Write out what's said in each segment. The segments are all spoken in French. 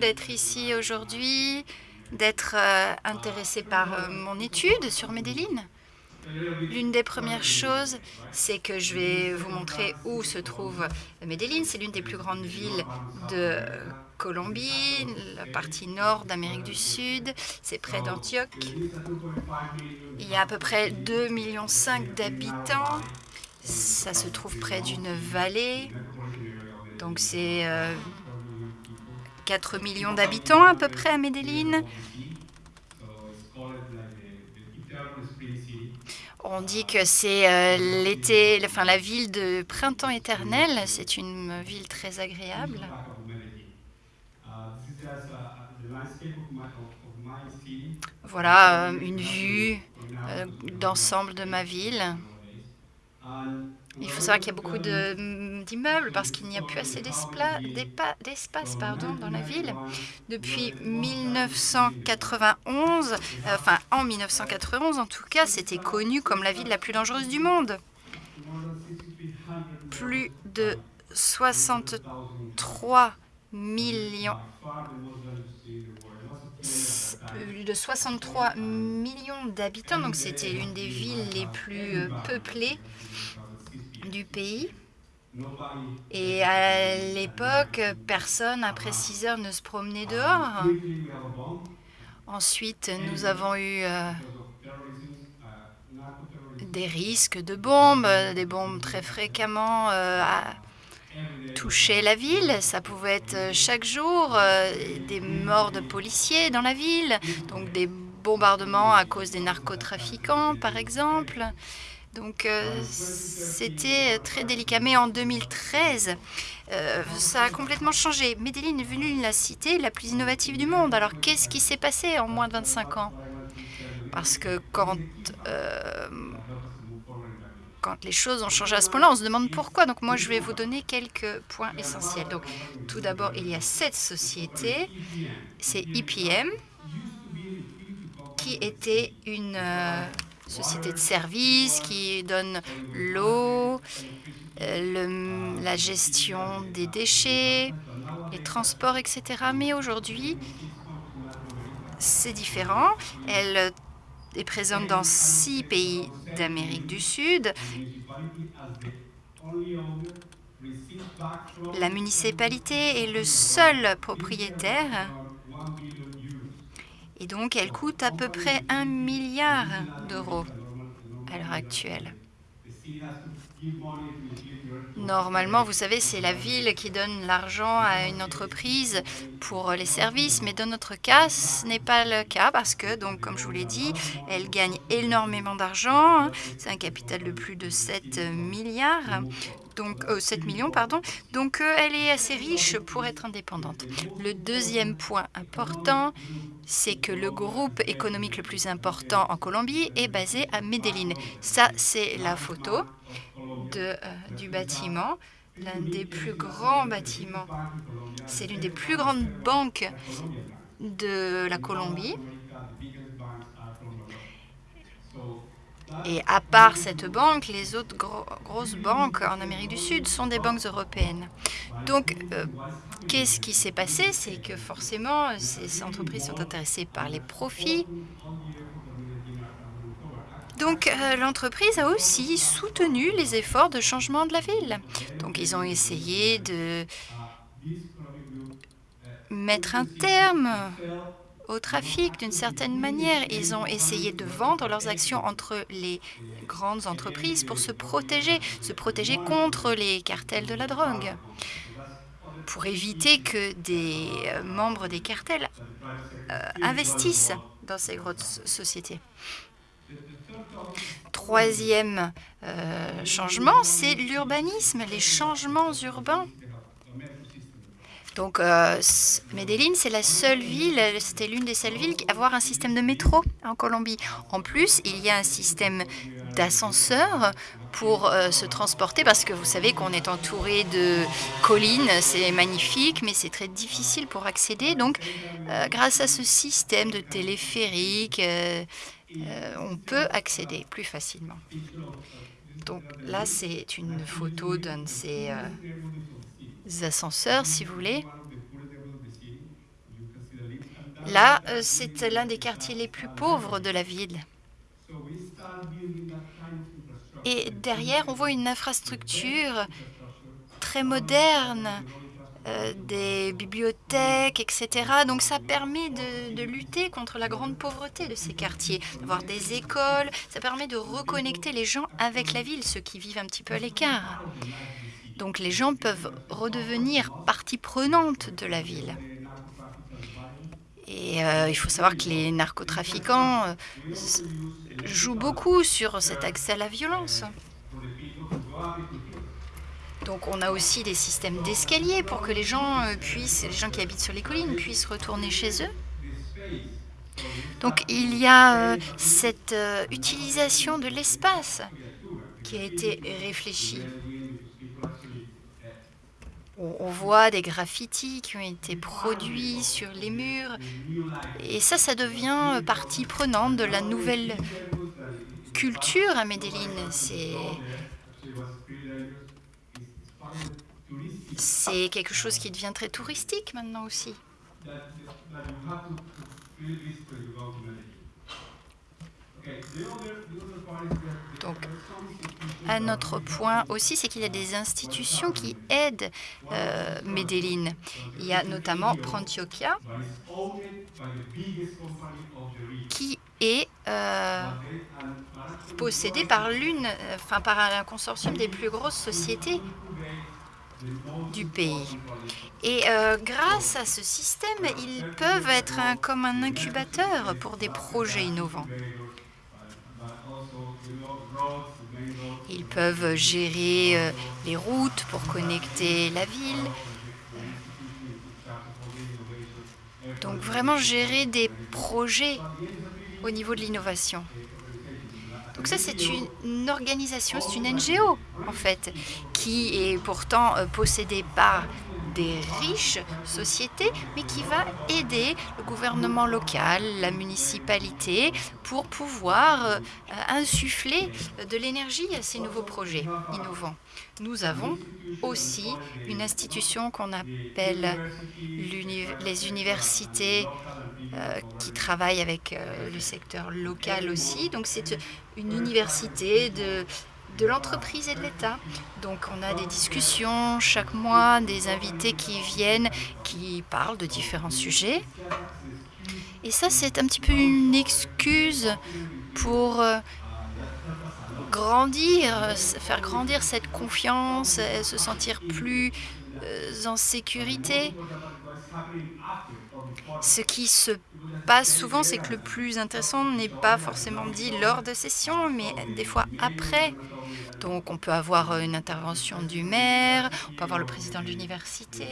d'être ici aujourd'hui, d'être euh, intéressé par euh, mon étude sur Medellin. L'une des premières choses, c'est que je vais vous montrer où se trouve Medellin. C'est l'une des plus grandes villes de Colombie, la partie nord d'Amérique du Sud. C'est près d'Antioche. Il y a à peu près 2,5 millions d'habitants. Ça se trouve près d'une vallée. Donc c'est 4 euh, millions d'habitants à peu près à Medellin. On dit que c'est euh, l'été, enfin la ville de printemps éternel. C'est une ville très agréable. Voilà euh, une vue euh, d'ensemble de ma ville. Il faut savoir qu'il y a beaucoup d'immeubles parce qu'il n'y a plus assez d'espace dans la ville. Depuis 1991, euh, enfin en 1991 en tout cas, c'était connu comme la ville la plus dangereuse du monde. Plus de 63 millions plus de 63 millions d'habitants, donc c'était l'une des villes les plus euh, peuplées du pays. Et à l'époque, personne après 6 heures ne se promenait dehors. Ensuite, nous avons eu euh, des risques de bombes, des bombes très fréquemment euh, toucher la ville. Ça pouvait être euh, chaque jour euh, des morts de policiers dans la ville, donc des bombardements à cause des narcotrafiquants, par exemple. Donc euh, c'était très délicat. Mais en 2013, ça a complètement changé. Medellin est devenue la cité la plus innovative du monde. Alors qu'est-ce qui s'est passé en moins de 25 ans? Parce que quand quand les choses ont changé à ce point-là, on se demande pourquoi. Donc moi, je vais vous donner quelques points essentiels. Donc tout d'abord, il y a cette société, c'est IPM, qui était une euh, société de services qui donne l'eau, euh, la gestion des déchets, les transports, etc. Mais aujourd'hui, c'est différent. Elle est présente dans six pays d'Amérique du Sud. La municipalité est le seul propriétaire et donc elle coûte à peu près un milliard d'euros à l'heure actuelle. Normalement, vous savez, c'est la ville qui donne l'argent à une entreprise pour les services, mais dans notre cas, ce n'est pas le cas parce que, donc, comme je vous l'ai dit, elle gagne énormément d'argent. C'est un capital de plus de 7 milliards. Donc, 7 euh, millions, pardon. Donc, euh, elle est assez riche pour être indépendante. Le deuxième point important, c'est que le groupe économique le plus important en Colombie est basé à Medellín. Ça, c'est la photo euh, du bâtiment, l'un des plus grands bâtiments. C'est l'une des plus grandes banques de la Colombie. Et à part cette banque, les autres grosses banques en Amérique du Sud sont des banques européennes. Donc, euh, qu'est-ce qui s'est passé? C'est que forcément, ces entreprises sont intéressées par les profits donc, euh, l'entreprise a aussi soutenu les efforts de changement de la ville. Donc, ils ont essayé de mettre un terme au trafic d'une certaine manière. Ils ont essayé de vendre leurs actions entre les grandes entreprises pour se protéger, se protéger contre les cartels de la drogue, pour éviter que des euh, membres des cartels euh, investissent dans ces grosses sociétés. Troisième euh, changement, c'est l'urbanisme, les changements urbains. Donc, euh, Medellín, c'est la seule ville, c'était l'une des seules villes à avoir un système de métro en Colombie. En plus, il y a un système d'ascenseur pour euh, se transporter parce que vous savez qu'on est entouré de collines, c'est magnifique, mais c'est très difficile pour accéder. Donc, grâce à ce système de téléphérique, heu, on peut accéder plus facilement. Donc là, c'est une photo d'un de ces, ascenseurs, si vous voulez. Là, heu, c'est l'un des quartiers les plus pauvres de la ville. Et derrière, on voit une infrastructure très moderne, heu, des bibliothèques et cetera. Donc ça permet de lutter contre la grande pauvreté de ces quartiers, d'avoir des écoles. Ça permet de reconnecter les gens avec la ville, ceux qui vivent un petit peu à l'écart. Donc les gens peuvent redevenir partie prenante de la ville. Et heu, il faut savoir que les narcotrafiquants, heu, s jouent beaucoup sur cet accès à la violence. Donc on a aussi des systèmes d'escalier pour que les gens, heu, puissent les gens qui habitent sur les collines puissent retourner chez eux. Donc il y a, cette, utilisation de l'espace qui a été réfléchie. On voit des graffitis qui ont été produits sur les murs et ça, ça devient, partie prenante de la nouvelle culture à Medellín. C'est c'est quelque chose qui devient très touristique maintenant aussi. Donc un autre point aussi, c'est qu'il y a des institutions qui aident, heu, Medellín. Il y a notamment Prontioquia qui est, heu, possédée par l'une, enfin par un consortium des plus grosses sociétés du pays. Et heu, grâce à ce système, ils peuvent être comme un incubateur pour des projets innovants. Ils peuvent gérer, heu, les routes pour connecter la ville, donc vraiment gérer des projets au niveau de l'innovation. Donc ça, c'est une organisation, c'est une NGO en fait, qui est pourtant, heu, possédée par des riches sociétés, mais qui va aider le gouvernement local, la municipalité pour pouvoir, heu, insuffler de l'énergie à ces nouveaux projets innovants. Nous avons aussi une institution qu'on appelle les universités, heu, qui travaillent avec, heu, le secteur local aussi. Donc c'est, une université de de l'entreprise et de l'État. Donc on a des discussions chaque mois, des invités qui viennent, qui parlent de différents sujets. Et ça, c'est un petit peu une excuse pour, heu, grandir, s faire grandir cette confiance et se sentir plus, en sécurité. Ce qui se passe souvent, c'est que le plus intéressant n'est pas forcément dit lors de sessions, mais des fois après. Donc on peut avoir, heu, une intervention du maire, on peut avoir le président de l'université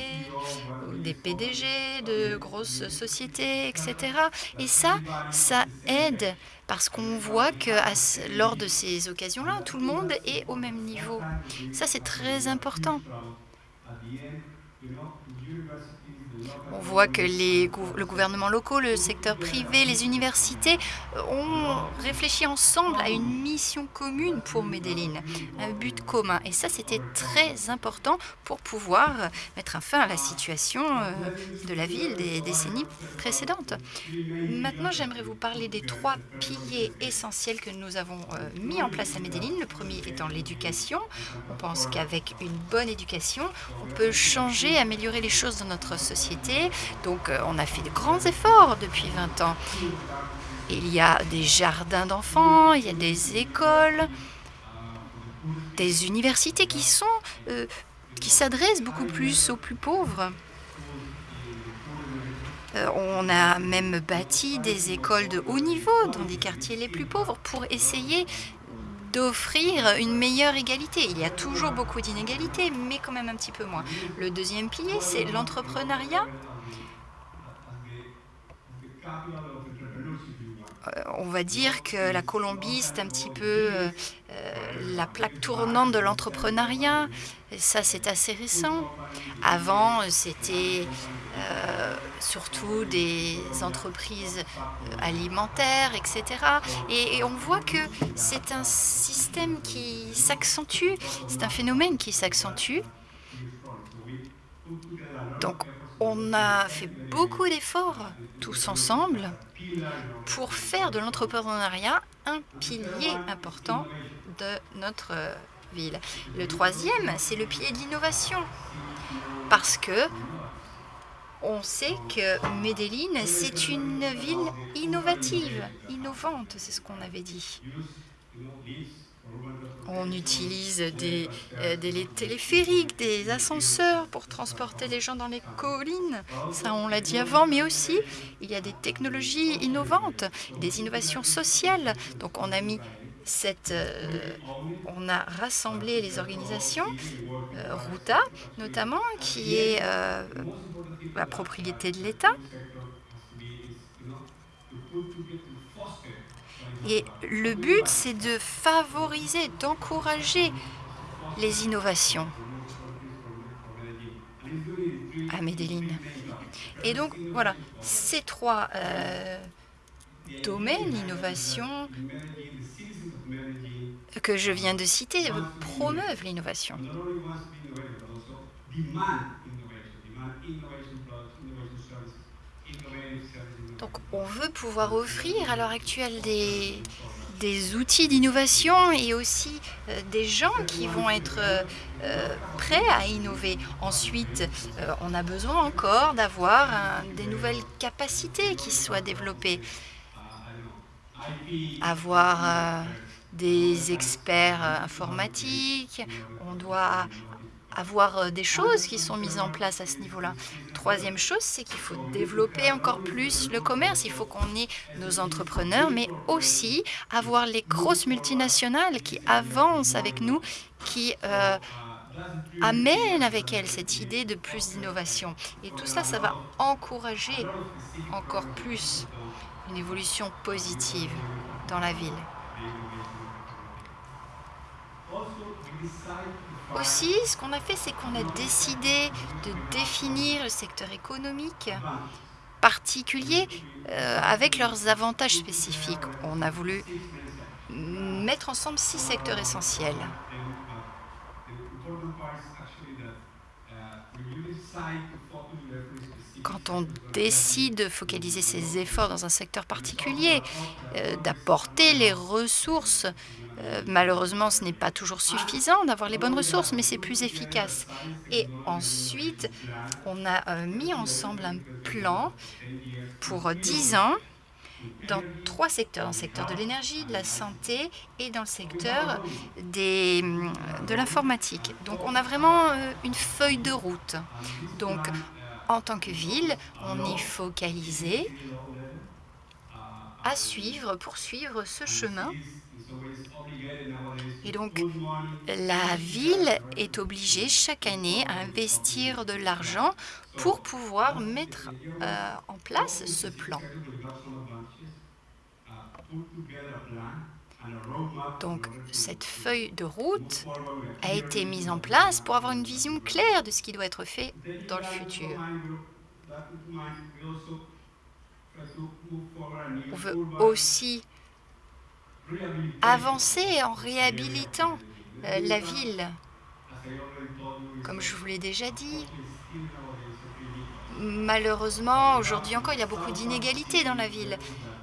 des PDG de grosses sociétés et cetera. Et ça, ça aide parce qu'on voit qu'à ce lors de ces occasions-là, tout le monde est au même niveau. Ça, c'est très important. On voit que les le gouvernement locaux, le secteur privé, les universités ont réfléchi ensemble à une mission commune pour Medellín, un but commun. Et ça, c'était très important pour pouvoir mettre un fin à la situation, heu, de la ville des décennies précédentes. Maintenant, j'aimerais vous parler des 3 piliers essentiels que nous avons, mis en place à Medellín. Le 1er étant l'éducation. On pense qu'avec une bonne éducation, on peut changer, améliorer les choses dans notre société. Donc heu, on a fait de grands efforts depuis 20 ans. Il y a des jardins d'enfants, il y a des écoles des universités qui sont, heu, qui s'adressent beaucoup plus aux plus pauvres. Heu, on a même bâti des écoles de haut niveau dans des quartiers les plus pauvres pour essayer d'offrir une meilleure égalité. Il y a toujours beaucoup d'inégalités, mais quand même un petit peu moins. Le 2e pilier, c'est l'entrepreneuriat. Heu, on va dire que la Colombie, c'est un petit peu, heu heu, la plaque tournante de l'entrepreneuriat ça, c'est assez récent. Avant, c'était, surtout des entreprises, heu, alimentaires et cetera. Et on voit que c'est un système qui s'accentue, c'est un phénomène qui s'accentue. Donc on a fait beaucoup d'efforts tous ensemble pour faire de l'entrepreneuriat un pilier important de notre, heu, ville. Le 3e, c'est le pilier de l'innovation. Parce qu'on sait que Medellín, c'est une ville innovative, innovante, c'est ce qu'on avait dit. On utilise des, les téléphériques, des ascenseurs pour transporter les gens dans les collines, ça on l'a dit avant, mais aussi il y a des technologies innovantes, des innovations sociales, donc on a mis heu, on a rassemblé les organisations, heu, Ruta notamment qui est, heu, la propriété de l'État. Et le but, c'est de favoriser, d'encourager les innovations. À Medellín. Et donc voilà, ces 3, heu, domaines, l'innovation que je viens de citer, promeuvent l'innovation. Donc on veut pouvoir offrir à l'heure actuelle des des outils d'innovation et aussi, heu, des gens qui vont être, heu heu, prêts à innover. Ensuite, on a besoin encore d'avoir des nouvelles capacités qui soient développées. Avoir, des experts, heu, informatiques, on doit avoir, heu, des choses qui sont mises en place à ce niveau-là. 3e chose, c'est qu'il faut développer encore plus le commerce, il faut qu'on ait nos entrepreneurs, mais aussi avoir les grosses multinationales qui avancent avec nous, qui, heu, amènent avec elles cette idée de plus d'innovation et tout ça, ça va encourager encore plus une évolution positive dans la ville. Aussi, ce qu'on a fait, c'est qu'on a décidé de définir le secteur économique particulier, heu, avec leurs avantages spécifiques. On a voulu mettre ensemble 6 secteurs essentiels. Quand on décide de focaliser ses efforts dans un secteur particulier, heu, d'apporter les ressources, heu, malheureusement, ce n'est pas toujours suffisant d'avoir les bonnes ressources, mais c'est plus efficace et ensuite, on a, heu, mis ensemble un plan pour 10 ans dans 3 secteurs, dans le secteur de l'énergie, de la santé et dans le secteur de l'informatique. Donc on a vraiment, une feuille de route. Donc en tant que ville, on est focalisé à suivre, poursuivre ce chemin et donc la ville est obligée chaque année à investir de l'argent pour pouvoir mettre, heu, en place ce plan. Donc cette feuille de route a été mise en place pour avoir une vision claire de ce qui doit être fait dans le futur. On veut aussi avancer en réhabilitant, heu, la ville. Comme je vous l'ai déjà dit malheureusement, aujourd'hui encore, il y a beaucoup d'inégalités dans la ville.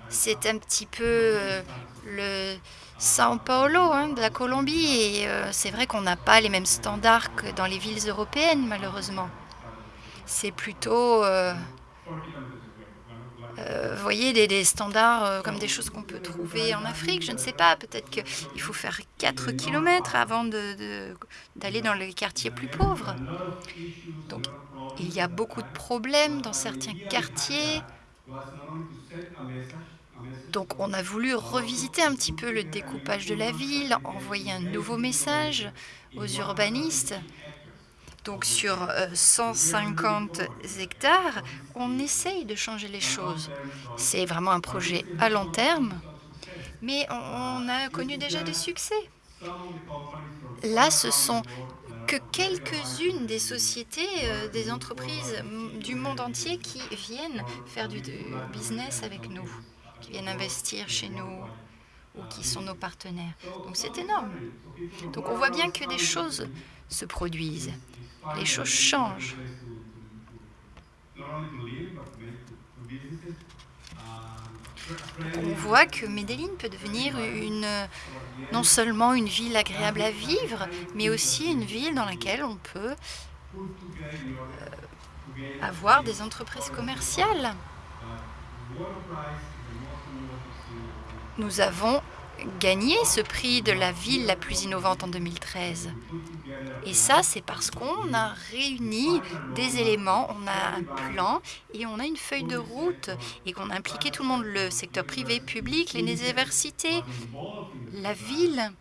C'est un petit peu, heu, le São Paulo, hein, de la Colombie et heu, c'est vrai qu'on n'a pas les mêmes standards que dans les villes européennes, malheureusement. C'est plutôt, heu, vous voyez des des standards, comme des choses qu'on peut trouver en Afrique, je ne sais pas, peut-être qu'il faut faire 4 kilomètres avant d'aller dans les quartiers plus pauvres. Donc il y a beaucoup de problèmes dans certains quartiers donc on a voulu revisiter un petit peu le découpage de la ville, envoyer un nouveau message aux urbanistes. Donc sur, heu, 150 hectares, on essaye de changer les choses. C'est vraiment un projet à long terme, mais on a connu déjà des succès. Là, ce sont que quelques-unes des sociétés, heu, des entreprises, du monde entier qui viennent faire du business avec nous, qui viennent investir chez nous ou qui sont nos partenaires. Donc c'est énorme. Donc on voit bien que des choses se produisent, les choses changent. On voit que Medellín peut devenir une non seulement une ville agréable à vivre, mais aussi une ville dans laquelle on peut, heu, avoir des entreprises commerciales. Nous avons gagné ce prix de la ville la plus innovante en 2013 et ça, c'est parce qu'on a réuni des éléments, on a un plan et on a une feuille de route et qu'on a impliqué tout le monde, le secteur privé, public, les universités, la ville.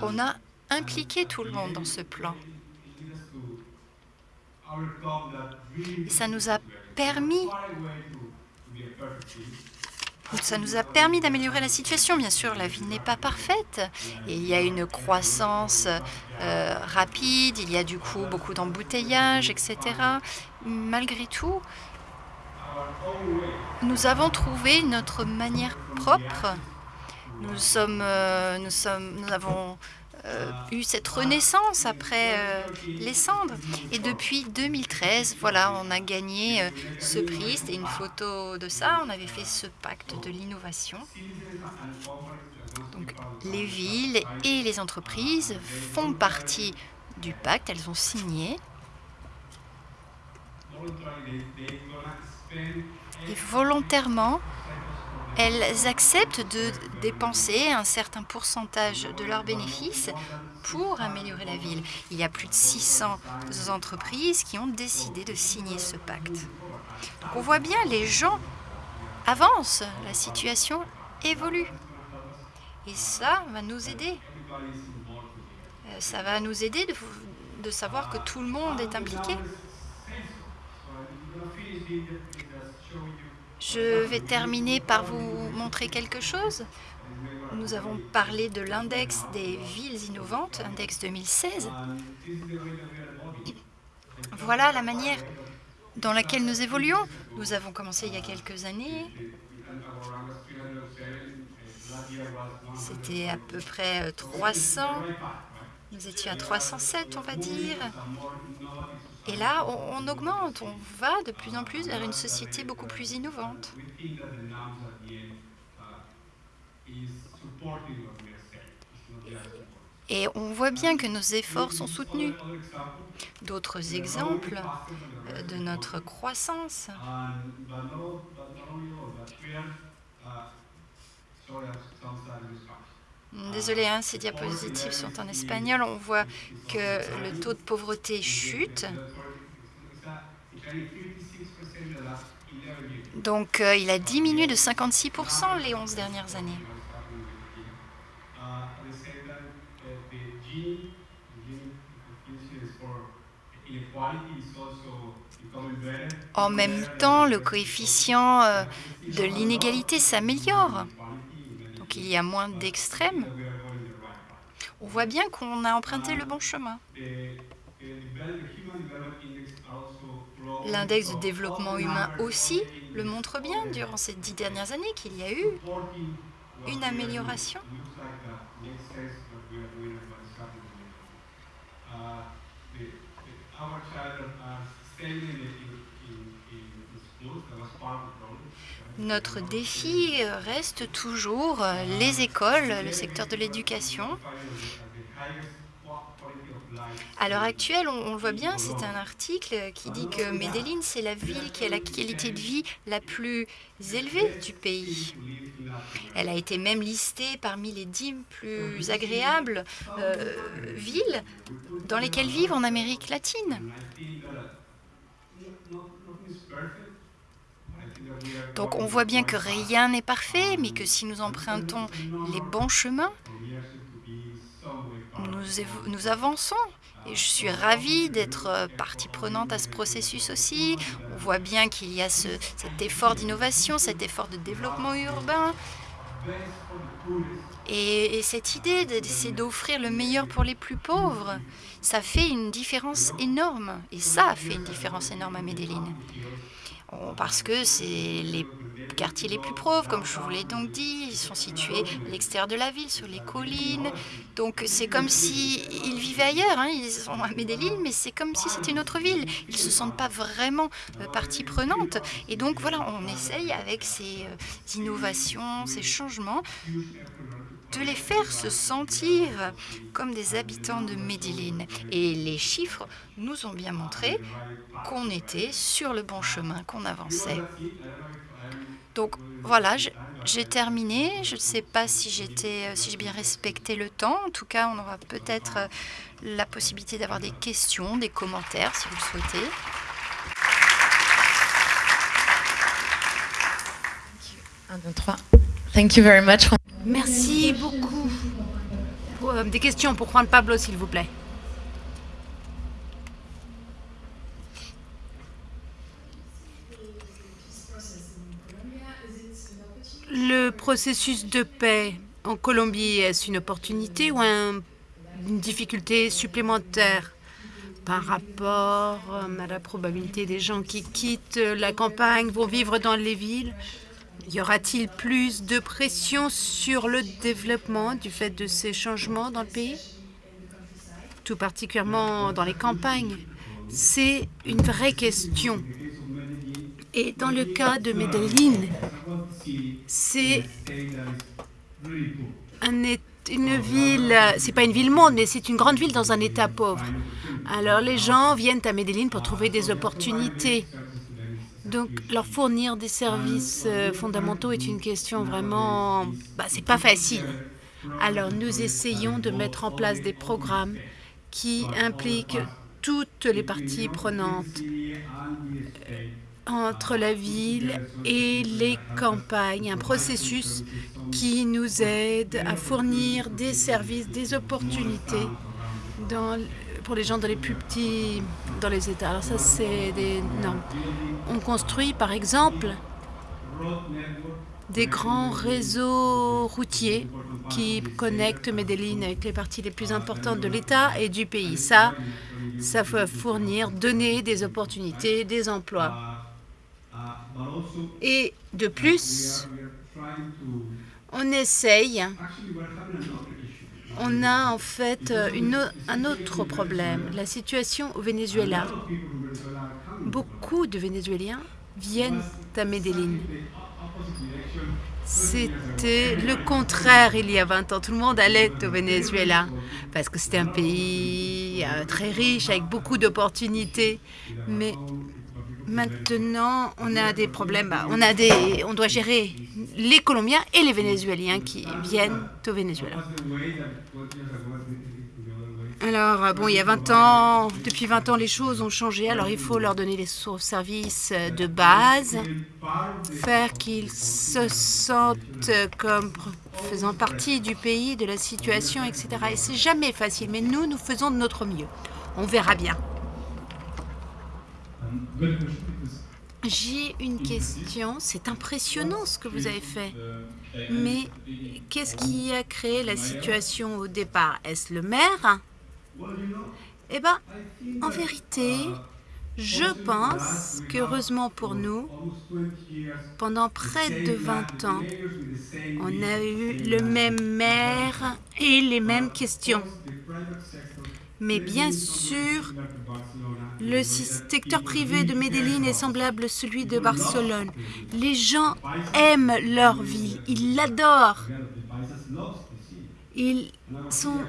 On a impliqué tout le monde dans ce plan. Et ça nous a permis ça nous a permis d'améliorer la situation. Bien sûr, la ville n'est pas parfaite et il y a une croissance, heu, rapide, il y a du coup beaucoup d'embouteillages et cetera. Malgré tout nous avons trouvé notre manière propre. Nous sommes, heu, nous sommes nous avons, heu, eu cette renaissance après, heu, les cendres et depuis 2013, voilà, on a gagné, heu, ce prix. C'était une photo de ça. On avait fait ce pacte de l'innovation. Donc les villes et les entreprises font partie du pacte, elles ont signé. Et volontairement, elles acceptent de dépenser un certain pourcentage de leurs bénéfices pour améliorer la ville. Il y a plus de 600 entreprises qui ont décidé de signer ce pacte. Donc on voit bien, les gens avancent, la situation évolue et ça va nous aider. Heu, ça va nous aider de de savoir que tout le monde est impliqué. Je vais terminer par vous montrer quelque chose. Nous avons parlé de l'index des villes innovantes, index 2016. Voilà la manière dans laquelle nous évoluons. Nous avons commencé il y a quelques années. C'était à peu près, heu, 300. Nous étions à 307, on va dire et là, on augmente, on va de plus en plus vers une société beaucoup plus innovante. Et on voit bien que nos efforts sont soutenus. D'autres exemples, heu, de notre croissance désolée, hein, ces diapositives sont en espagnol. On voit que le taux de pauvreté chute. Donc heu, il a diminué de 56 % les 11 dernières années. En même temps, le coefficient, heu, de l'inégalité s'améliore. Donc il y a moins d'extrêmes. On voit bien qu'on a emprunté le bon chemin. L'index de développement humain aussi le montre bien durant ces 10 dernières années qu'il y a eu une amélioration. Notre défi, reste toujours, heu, les écoles, le secteur de l'éducation. À l'heure actuelle, on le voit bien, c'est un article qui dit que Medellín, c'est la ville qui a la qualité de vie la plus élevée du pays. Elle a été même listée parmi les 10 plus agréables, heu, villes dans lesquelles vivre en Amérique latine. Donc on voit bien que rien n'est parfait, mais que si nous empruntons les bons chemins nous avançons et je suis ravie d'être, heu, partie prenante à ce processus aussi. On voit bien qu'il y a ce cet effort d'innovation, cet effort de développement urbain Et, cette idée d'essayer d'offrir le meilleur pour les plus pauvres, ça fait une différence énorme. Et ça a fait une différence énorme à Medellin. Parce que c'est les quartiers les plus pauvres, comme je vous l'ai donc dit. Ils sont situés à l'extérieur de la ville, sur les collines. Donc c'est comme si ils vivaient ailleurs. Hein. Ils sont à Medellin, mais c'est comme si c'était une autre ville. Ils ne se sentent pas vraiment euh, partie prenante. Et donc voilà, on essaye avec ces euh, innovations, ces changements, de les faire se sentir comme des habitants de Medellin. Et les chiffres nous ont bien montré qu'on était sur le bon chemin, qu'on avançait. Donc voilà, j'ai terminé. Je ne sais pas si j'ai si bien respecté le temps. En tout cas, on aura peut-être euh, la possibilité d'avoir des questions, des commentaires si vous le souhaitez. Un, deux, trois. Thank you. Merci beaucoup. Euh, des questions pour Juan Pablo, s'il vous plaît. Le processus de paix en Colombie, est-ce une opportunité ou une difficulté supplémentaire par rapport euh, à la probabilité des gens qui quittent la campagne, vont vivre dans les villes? Y aura-t-il plus de pression sur le développement du fait de ces changements dans le pays? Tout particulièrement dans les campagnes. C'est une vraie question. Et dans le cas de Medellín, c'est une ville, c'est pas une ville monde, mais c'est une grande ville dans un état pauvre. Alors les gens viennent à Medellín pour trouver des opportunités. Donc leur fournir des services euh, fondamentaux est une question vraiment, bah, c'est pas facile. Alors nous essayons de mettre en place des programmes qui impliquent toutes les parties prenantes entre la ville et les campagnes, un processus qui nous aide à fournir des services, des opportunités pour les gens dans les plus petits, dans les États. Alors ça, c'est des normes. On construit, par exemple, des grands réseaux routiers qui connectent Medellín avec les parties les plus importantes de l'État et du pays. Ça, ça va fournir, donner des opportunités, des emplois. Et de plus, on essaye, on a en fait un autre problème, la situation au Venezuela. Beaucoup de Vénézuéliens viennent à Medellín. C'était le contraire il y a 20 ans. Tout le monde allait au Venezuela parce que c'était un pays euh, très riche avec beaucoup d'opportunités. Maintenant, on a des problèmes. Bah, on, a des, on doit gérer les Colombiens et les Vénézuéliens qui viennent au Venezuela. Alors, bon, il y a 20 ans, depuis 20 ans, les choses ont changé. Alors, il faut leur donner les services de base, faire qu'ils se sentent comme faisant partie du pays, de la situation, etc. Et c'est jamais facile, mais nous, nous faisons de notre mieux. On verra bien. J'ai une question. C'est impressionnant ce que vous avez fait. Mais qu'est-ce qui a créé la situation au départ? Est-ce le maire? Eh bien, en vérité, je pense qu'heureusement pour nous, pendant près de 20 ans, on a eu le même maire et les mêmes questions. Mais bien sûr, le secteur privé de Medellín est semblable à celui de Barcelone. Les gens aiment leur ville, ils l'adorent. Ils sont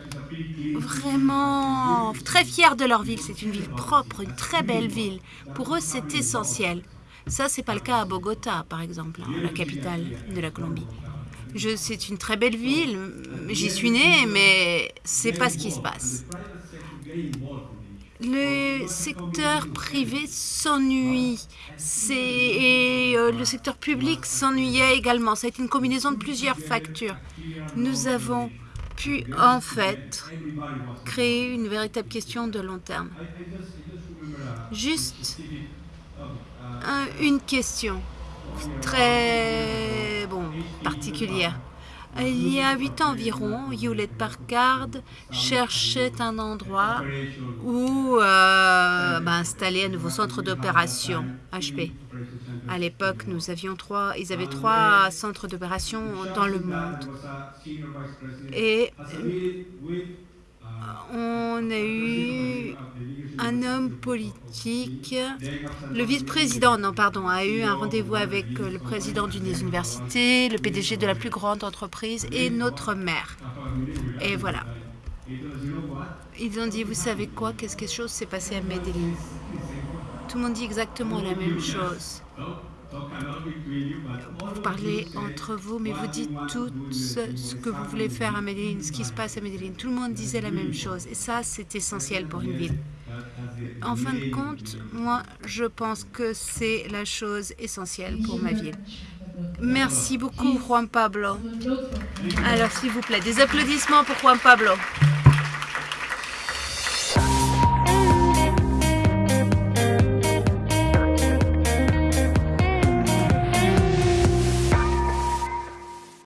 vraiment très fiers de leur ville. C'est une ville propre, une très belle ville. Pour eux, c'est essentiel. Ça, c'est pas le cas à Bogota, par exemple, hein, la capitale de la Colombie. C'est une très belle ville. J'y suis née, mais c'est pas ce qui se passe le secteur privé s'ennuie et euh, le secteur public s'ennuyait également. Ça a été une combinaison de plusieurs factures. Nous avons pu en fait créer une véritable question de long terme. Juste une question très particulière. Il y a huit ans environ, Hewlett Packard cherchait un endroit où euh, bah, installer un nouveau centre d'opération HP. À l'époque, nous avions trois, ils avaient trois centres d'opération dans le monde. Et on a eu un homme politique, le vice-président, non pardon, a eu un rendez-vous avec le président d'une des universités, le PDG de la plus grande entreprise et notre maire. Et voilà. Ils ont dit, vous savez quoi, qu'est-ce que chose s'est passé à Medellin Tout le monde dit exactement la même chose. Vous parlez entre vous, mais vous dites tout ce que vous voulez faire à Medellin, ce qui se passe à Medellin. Tout le monde disait la même chose. Et ça, c'est essentiel pour une ville. En fin de compte, moi, je pense que c'est la chose essentielle pour ma ville. Merci beaucoup, Juan Pablo. Alors, s'il vous plaît, des applaudissements pour Juan Pablo.